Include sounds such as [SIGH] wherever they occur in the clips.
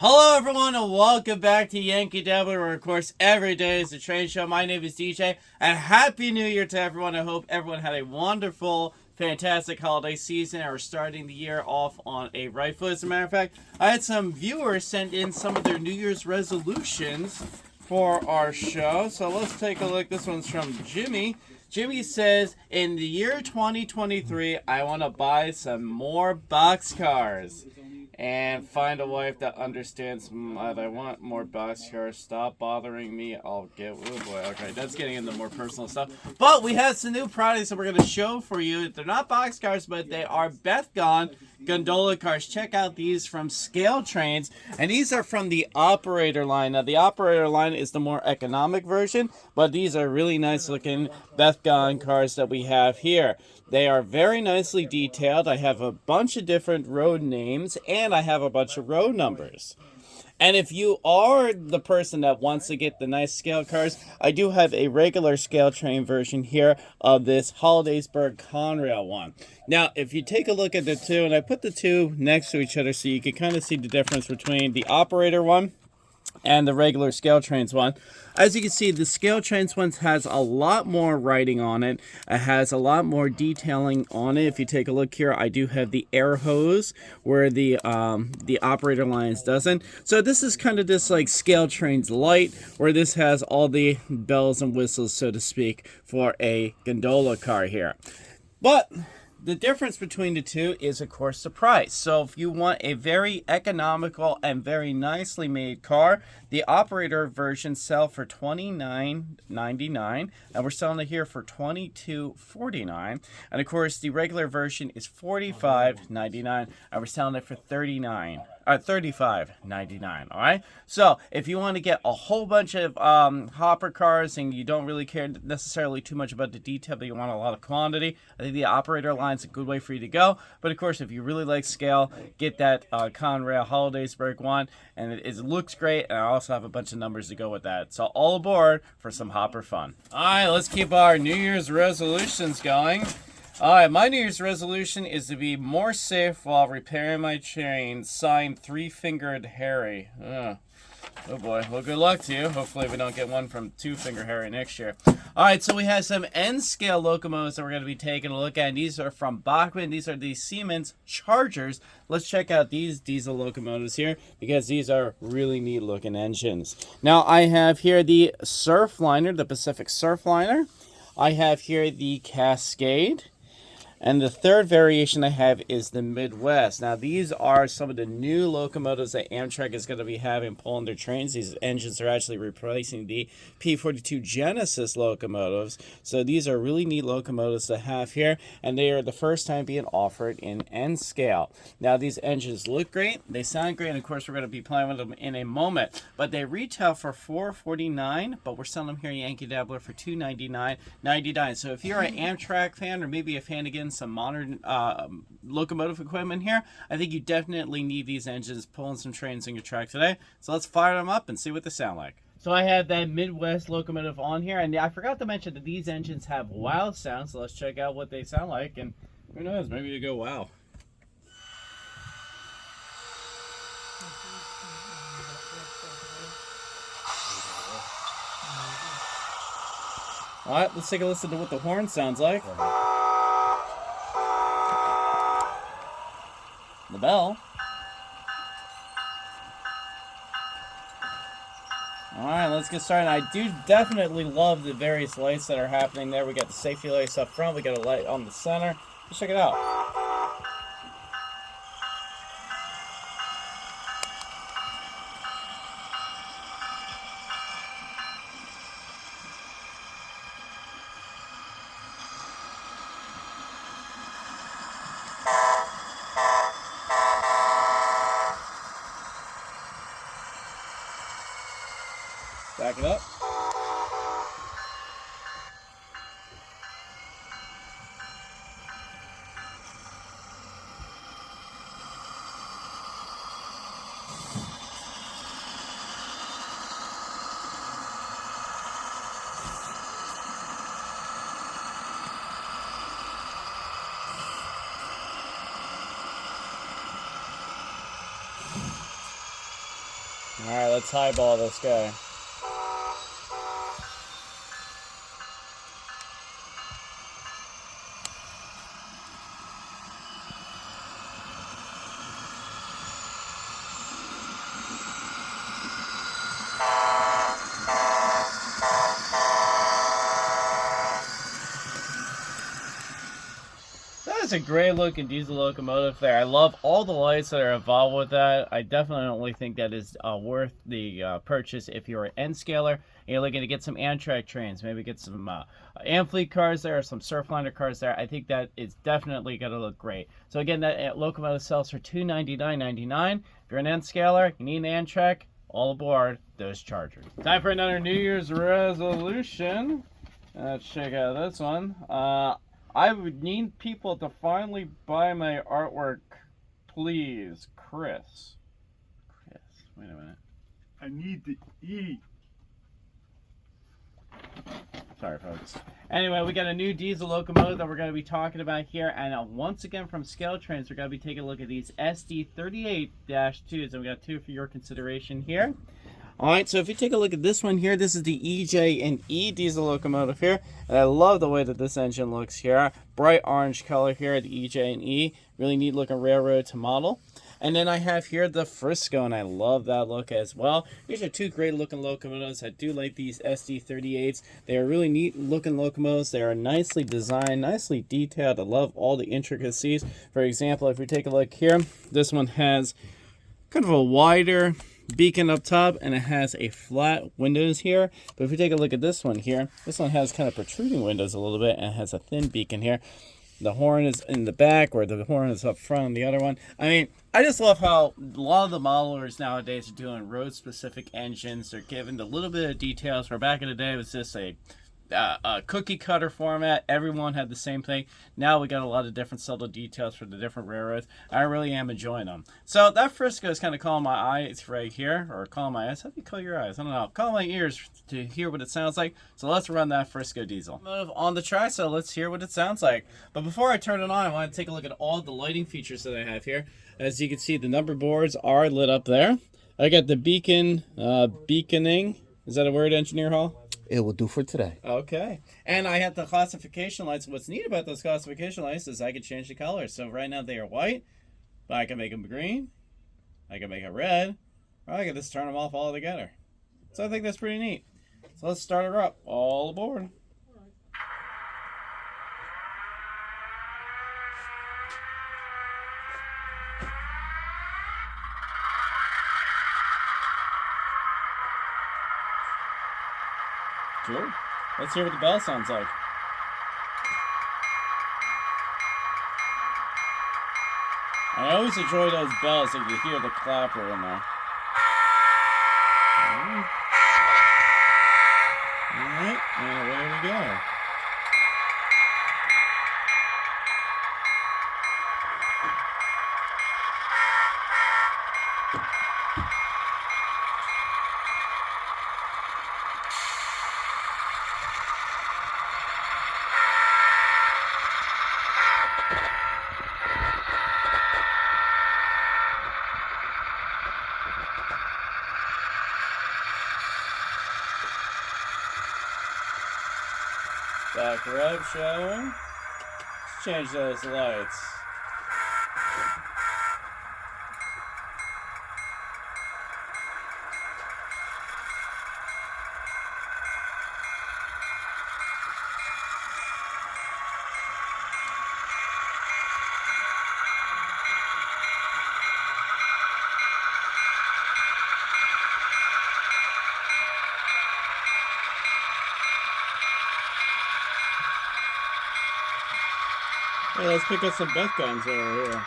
Hello, everyone, and welcome back to Yankee Dabbler, where, of course, every day is a train show. My name is DJ, and Happy New Year to everyone. I hope everyone had a wonderful, fantastic holiday season, and are starting the year off on a right foot. As a matter of fact, I had some viewers send in some of their New Year's resolutions for our show. So let's take a look. This one's from Jimmy. Jimmy says, in the year 2023, I want to buy some more boxcars and find a wife that understands mm, that I want more boxcars. Stop bothering me. I'll get. Oh boy. Okay, that's getting into more personal stuff. But we have some new products that we're going to show for you. They're not boxcars, but they are Bethgon gondola cars. Check out these from Scale Trains, and these are from the operator line. Now, the operator line is the more economic version, but these are really nice looking Bethgon cars that we have here. They are very nicely detailed. I have a bunch of different road names, and I have a bunch of row numbers. And if you are the person that wants to get the nice scale cars, I do have a regular scale train version here of this Hollidaysburg Conrail one. Now, if you take a look at the two, and I put the two next to each other so you can kind of see the difference between the operator one and the regular scale trains one. As you can see, the scale trains one has a lot more writing on it. It has a lot more detailing on it. If you take a look here, I do have the air hose where the um, the operator lines doesn't. So this is kind of just like scale trains light, where this has all the bells and whistles, so to speak, for a gondola car here. But the difference between the two is, of course, the price. So if you want a very economical and very nicely made car, the operator version sell for $29.99, and we're selling it here for $22.49. And of course, the regular version is $45.99, and we're selling it for 39 uh, $35.99 all right so if you want to get a whole bunch of um, hopper cars and you don't really care necessarily too much about the detail but you want a lot of quantity i think the operator line is a good way for you to go but of course if you really like scale get that uh, conrail hollidaysburg one and it, it looks great and i also have a bunch of numbers to go with that so all aboard for some hopper fun all right let's keep our new year's resolutions going Alright, my New Year's resolution is to be more safe while repairing my chain. Signed, Three Fingered Harry. Ugh. Oh boy. Well, good luck to you. Hopefully we don't get one from Two Finger Harry next year. Alright, so we have some N-scale locomotives that we're going to be taking a look at. And these are from Bachmann. These are the Siemens Chargers. Let's check out these diesel locomotives here because these are really neat looking engines. Now, I have here the Surfliner, the Pacific Surfliner. I have here the Cascade. And the third variation I have is the Midwest. Now, these are some of the new locomotives that Amtrak is going to be having pulling their trains. These engines are actually replacing the P42 Genesis locomotives. So these are really neat locomotives to have here, and they are the first time being offered in N scale. Now, these engines look great, they sound great, and of course, we're going to be playing with them in a moment. But they retail for 449, but we're selling them here at Yankee Dabbler for $299.99. So if you're an Amtrak fan or maybe a fan again some modern uh, locomotive equipment here, I think you definitely need these engines pulling some trains in your track today. So let's fire them up and see what they sound like. So I have that Midwest locomotive on here, and I forgot to mention that these engines have wow sound, so let's check out what they sound like, and who knows, maybe you go wow. Alright, let's take a listen to what the horn sounds like. The bell. Alright, let's get started. I do definitely love the various lights that are happening there. We got the safety lights up front. We got a light on the center. Let's check it out. Let's highball this guy. Is a great looking diesel locomotive there. I love all the lights that are involved with that. I definitely think that is uh, worth the uh, purchase if you're an N scaler and you're looking to get some Amtrak trains, maybe get some uh, Amfleet cars there, some Surfliner cars there. I think that is definitely going to look great. So again, that locomotive sells for $299.99. If you're an N scaler, you need an Amtrak, all aboard those Chargers. Time for another New Year's resolution. Let's check out this one. Uh, I would need people to finally buy my artwork, please, Chris. Chris, wait a minute. I need to eat. Sorry, folks. Anyway, we got a new diesel locomotive that we're going to be talking about here. And uh, once again, from Scale Trains, we're going to be taking a look at these SD38-2s. And we got two for your consideration here. All right, so if you take a look at this one here, this is the EJ and E diesel locomotive here. And I love the way that this engine looks here. Bright orange color here, the EJ and E. Really neat looking railroad to model. And then I have here the Frisco, and I love that look as well. These are two great looking locomotives. I do like these SD38s. They are really neat looking locomotives. They are nicely designed, nicely detailed. I love all the intricacies. For example, if we take a look here, this one has kind of a wider beacon up top and it has a flat windows here. But if we take a look at this one here this one has kind of protruding windows a little bit and has a thin beacon here. The horn is in the back where the horn is up front on the other one. I mean i just love how a lot of the modelers nowadays are doing road specific engines. They're giving a little bit of details where back in the day it was just a uh, a cookie cutter format. Everyone had the same thing. Now we got a lot of different subtle details for the different railroads. I really am enjoying them. So that Frisco is kind of calling my eyes right here, or calling my eyes. How do you call your eyes? I don't know. Call my ears to hear what it sounds like. So let's run that Frisco diesel. Move On the track, so let's hear what it sounds like. But before I turn it on, I want to take a look at all the lighting features that I have here. As you can see, the number boards are lit up there. I got the beacon, uh, beaconing. Is that a word, Engineer Hall? It will do for today. Okay. And I have the classification lights. What's neat about those classification lights is I can change the color. So right now they are white, but I can make them green, I can make it red, or I can just turn them off altogether. So I think that's pretty neat. So let's start her up. All aboard. Let's hear what the bell sounds like. I always enjoy those bells if you hear the clapper in there. Alright, and away we go. Back rev showing. Let's change those lights. Pick up some Bethgons over here.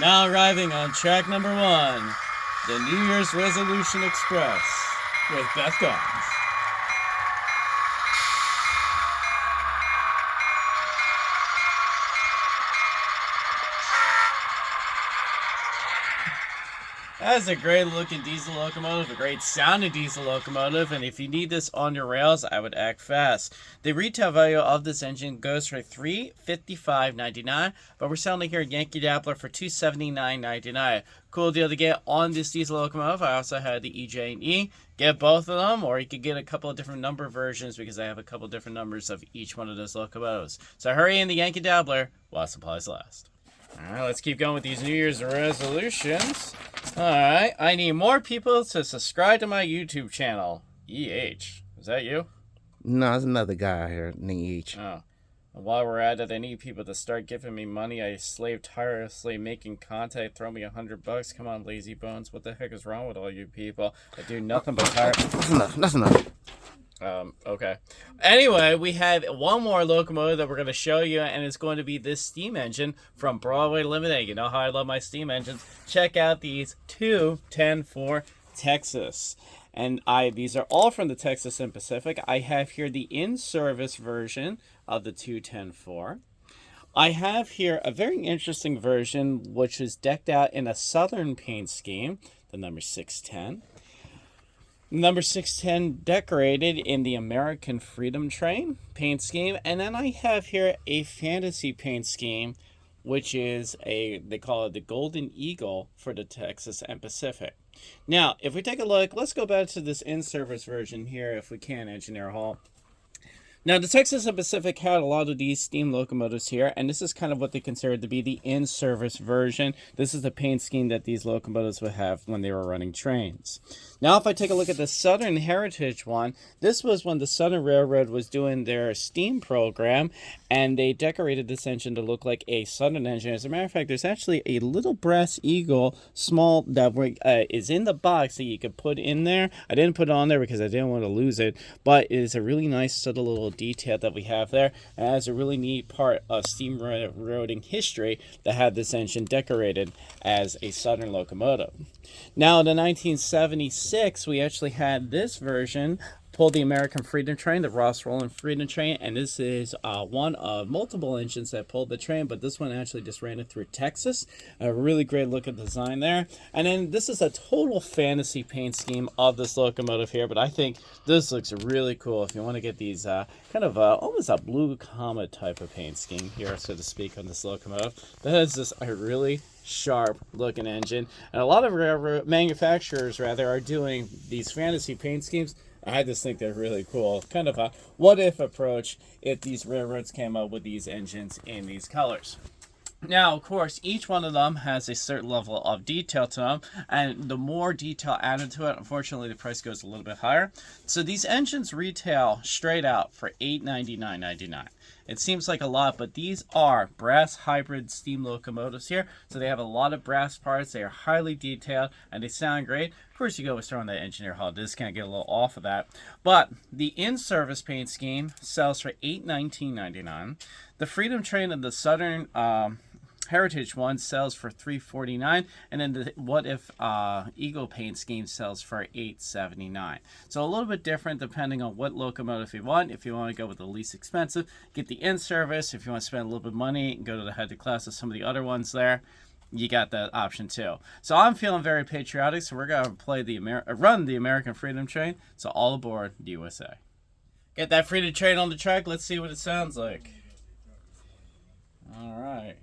Now arriving on track number one, the New Year's Resolution Express with Bethgons. That's a great looking diesel locomotive, a great sounding diesel locomotive, and if you need this on your rails, I would act fast. The retail value of this engine goes for three fifty five ninety nine, but we're selling it here at Yankee Dabbler for two seventy nine ninety nine. Cool deal to get on this diesel locomotive. I also had the EJ and E. Get both of them, or you could get a couple of different number versions because I have a couple different numbers of each one of those locomotives. So hurry in the Yankee Dabbler while supplies last. Alright, let's keep going with these New Year's resolutions. Alright, I need more people to subscribe to my YouTube channel. EH. Is that you? No, there's another guy here named H. Oh. While we're at it, I need people to start giving me money. I slave tirelessly making content. Throw me a hundred bucks. Come on, lazy bones. What the heck is wrong with all you people? I do nothing but tire. That's enough. That's enough. Um, okay. Anyway, we have one more locomotive that we're going to show you, and it's going to be this steam engine from Broadway Limited. You know how I love my steam engines. Check out these two 10-4 Texas. And I these are all from the Texas and Pacific. I have here the in-service version of the 210-4. I have here a very interesting version which is decked out in a southern paint scheme, the number 610. Number 610 decorated in the American Freedom Train paint scheme. And then I have here a fantasy paint scheme, which is a, they call it the Golden Eagle for the Texas and Pacific. Now, if we take a look, let's go back to this in-service version here, if we can, Engineer Hall. Now, the Texas and Pacific had a lot of these steam locomotives here, and this is kind of what they considered to be the in-service version. This is the paint scheme that these locomotives would have when they were running trains. Now, if I take a look at the Southern Heritage one, this was when the Southern Railroad was doing their steam program, and they decorated this engine to look like a Southern engine. As a matter of fact, there's actually a little brass eagle, small, that uh, is in the box that you could put in there. I didn't put it on there because I didn't want to lose it, but it is a really nice, subtle little detail that we have there. And has a really neat part of steam history that had this engine decorated as a Southern locomotive. Now, in the 1976, we actually had this version pulled the American Freedom Train, the Ross Rowland Freedom Train, and this is uh, one of multiple engines that pulled the train, but this one actually just ran it through Texas. A really great look at design there. And then this is a total fantasy paint scheme of this locomotive here, but I think this looks really cool if you want to get these uh, kind of uh, almost a blue comet type of paint scheme here, so to speak, on this locomotive. That is just a really sharp looking engine and a lot of manufacturers rather are doing these fantasy paint schemes I just think they're really cool. Kind of a what if approach if these railroads came up with these engines in these colors. Now, of course, each one of them has a certain level of detail to them, and the more detail added to it, unfortunately, the price goes a little bit higher. So these engines retail straight out for $899.99. It seems like a lot, but these are brass hybrid steam locomotives here. So they have a lot of brass parts. They are highly detailed and they sound great. Of course, you go with throwing that engineer Hall discount, get a little off of that. But the in-service paint scheme sells for $819.99. The Freedom Train of the Southern um, Heritage one sells for 349 and then the What If uh, Eagle Paint scheme sells for 879 So a little bit different depending on what locomotive you want. If you want to go with the least expensive, get the in-service. If you want to spend a little bit of money, go to the head to class of some of the other ones there you got that option too. So I'm feeling very patriotic, so we're gonna play the Amer uh, run the American Freedom Train. So all aboard the USA. Get that freedom train on the track. Let's see what it sounds like. All right.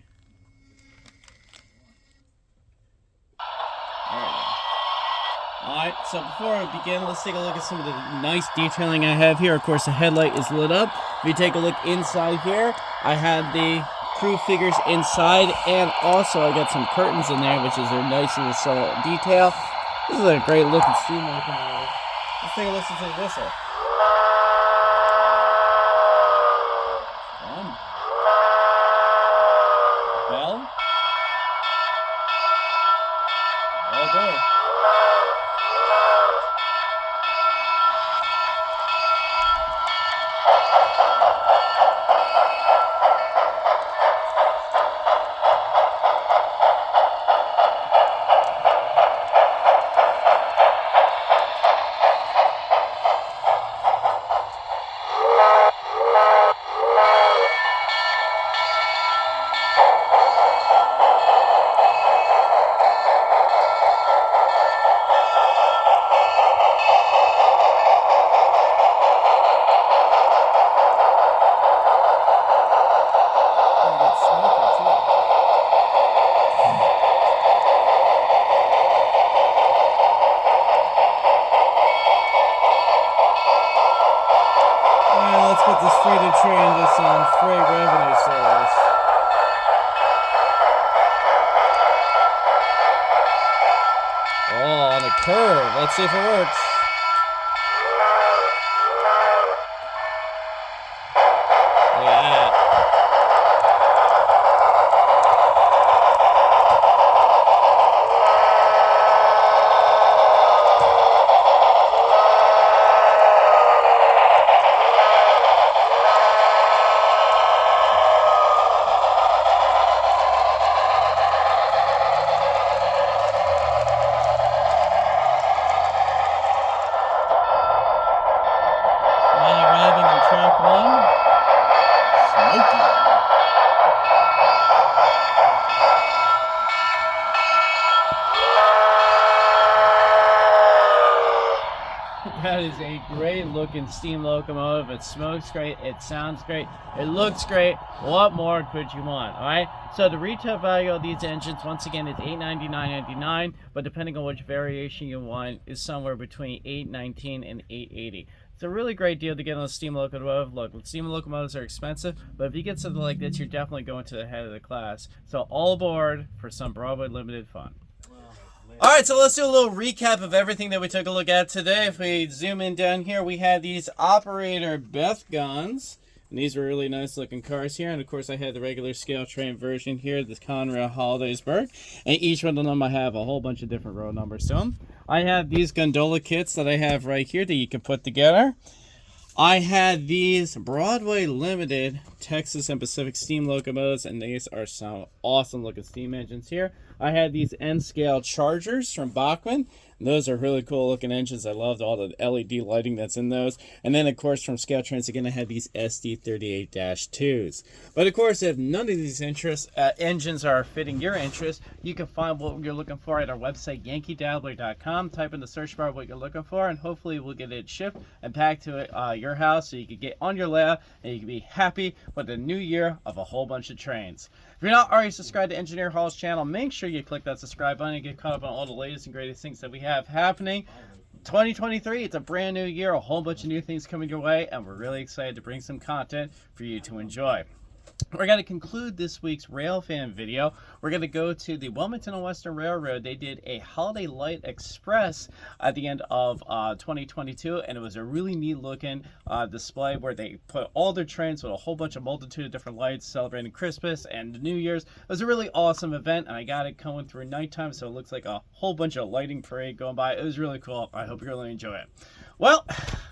Alright, so before I begin, let's take a look at some of the nice detailing I have here. Of course, the headlight is lit up. If you take a look inside here, I have the crew figures inside, and also I got some curtains in there, which is a nice little subtle detail. This is a great looking steam locomotive. Let's take a listen to the whistle. Curve. Let's see if it works. Look at that. Now arriving on track one. Smoky. That is a great looking steam locomotive. It smokes great. It sounds great. It looks great. What more could you want? All right. So the retail value of these engines, once again, is eight ninety nine ninety nine. But depending on which variation you want, is somewhere between eight nineteen and eight eighty. It's a really great deal to get on a steam locomotive. Look, steam locomotives are expensive, but if you get something like this, you're definitely going to the head of the class. So all aboard for some Broadway Limited fun. All right, so let's do a little recap of everything that we took a look at today. If we zoom in down here, we had these operator Bethgons. And these were really nice looking cars here. And of course, I had the regular scale train version here, the Conrail Hollidaysburg. And each one of them I have a whole bunch of different row numbers to them. I have these gondola kits that I have right here that you can put together. I had these Broadway Limited Texas and Pacific steam locomotives, and these are some awesome looking steam engines here. I had these N scale Chargers from Bachmann. Those are really cool looking engines. I loved all the LED lighting that's in those. And then, of course, from Scale Trains, again, I had these SD38 2s. But of course, if none of these interests, uh, engines are fitting your interest, you can find what you're looking for at our website, yankeedabbler.com. Type in the search bar what you're looking for, and hopefully we'll get it shipped and packed to uh, your house so you can get on your lap and you can be happy with the new year of a whole bunch of trains. If you're not already subscribed to Engineer Hall's channel, make sure you click that subscribe button and get caught up on all the latest and greatest things that we have happening. 2023, it's a brand new year, a whole bunch of new things coming your way, and we're really excited to bring some content for you to enjoy. We're going to conclude this week's Rail Fan video. We're going to go to the Wilmington and Western Railroad. They did a Holiday Light Express at the end of uh, 2022, and it was a really neat looking uh, display where they put all their trains with a whole bunch of multitude of different lights celebrating Christmas and New Year's. It was a really awesome event, and I got it going through nighttime, so it looks like a whole bunch of lighting parade going by. It was really cool. I hope you really enjoy it. Well,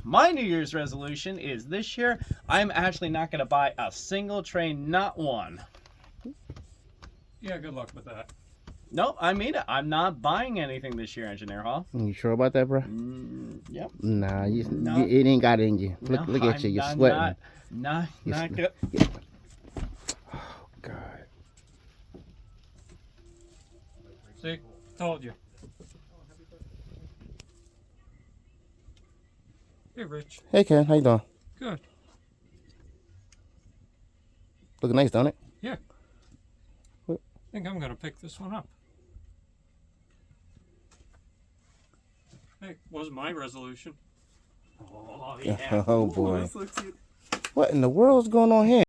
my New Year's resolution is this year I'm actually not going to buy a single train, not one. Yeah, good luck with that. No, I mean it. I'm not buying anything this year, Engineer Hall. You sure about that, bro? Mm, yep. Nah, you, No. you, it ain't got it in you. Look, No, look at I'm you. You're not- sweating. Not, not, You're not swe- good. God. See, told you. Hey, Rich. Hey, Ken. How you doing? Good. Looking nice, don't it? Yeah. I think I'm gonna pick this one up. Hey, was my resolution. Oh, [LAUGHS] yeah. Oh boy. [LAUGHS] What in the world's going on here?